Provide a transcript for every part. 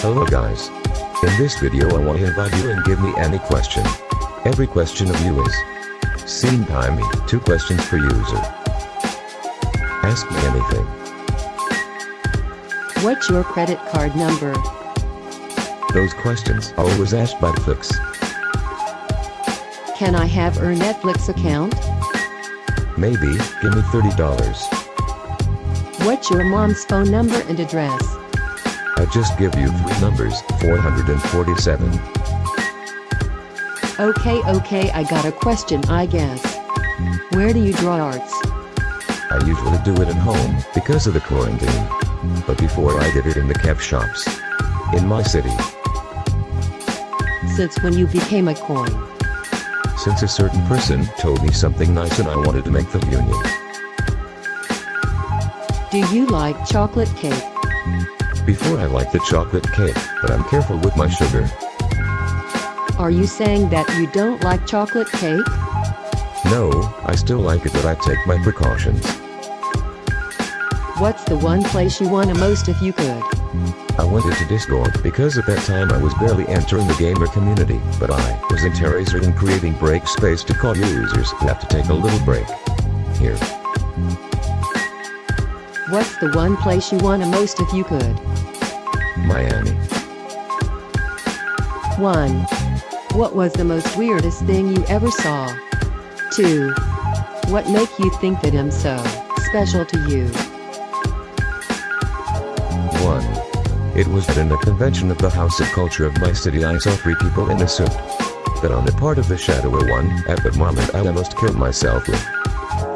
Hello guys. In this video I want to invite you and give me any question. Every question of you is seen by me, two questions per user. Ask me anything. What's your credit card number? Those questions are always asked by Flix. Can I have her Netflix account? Maybe, give me $30. What's your mom's phone number and address? I just give you three numbers, 447. Okay, okay, I got a question, I guess. Where do you draw arts? I usually do it at home, because of the quarantine. But before I did it in the kept shops. In my city. Since when you became a coin? Since a certain person told me something nice and I wanted to make the union. Do you like chocolate cake? Before I like the chocolate cake, but I'm careful with my sugar. Are you saying that you don't like chocolate cake? No, I still like it but I take my precautions. What's the one place you wanna most if you could? I went into Discord because at that time I was barely entering the gamer community, but I was in interested and creating break space to call users who have to take a little break. Here. What's the one place you wanna most if you could? Miami. 1. What was the most weirdest thing you ever saw? 2. What make you think that I'm so special to you? 1. It was that in a convention of the House of Culture of my city I saw three people in a suit. That on the part of the shadower one, at that moment I almost killed myself with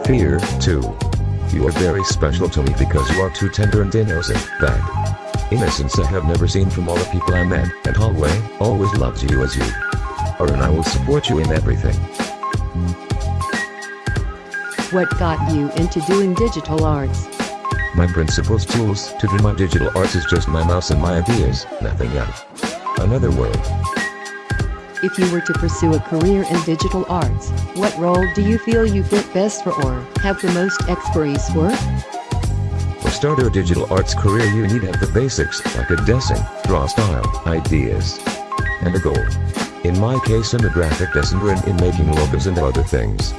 fear, 2. You are very special to me because you are too tender and innocent, that innocence I have never seen from all the people I met, and Hallway, always loves you as you are and I will support you in everything. What got you into doing digital arts? My principal's tools to do my digital arts is just my mouse and my ideas, nothing else. Another world. If you were to pursue a career in digital arts, what role do you feel you fit best for or have the most expertise for? To start a digital arts career you need have the basics, like a design, draw style, ideas, and a goal. In my case I'm a graphic designer and in making logos and other things.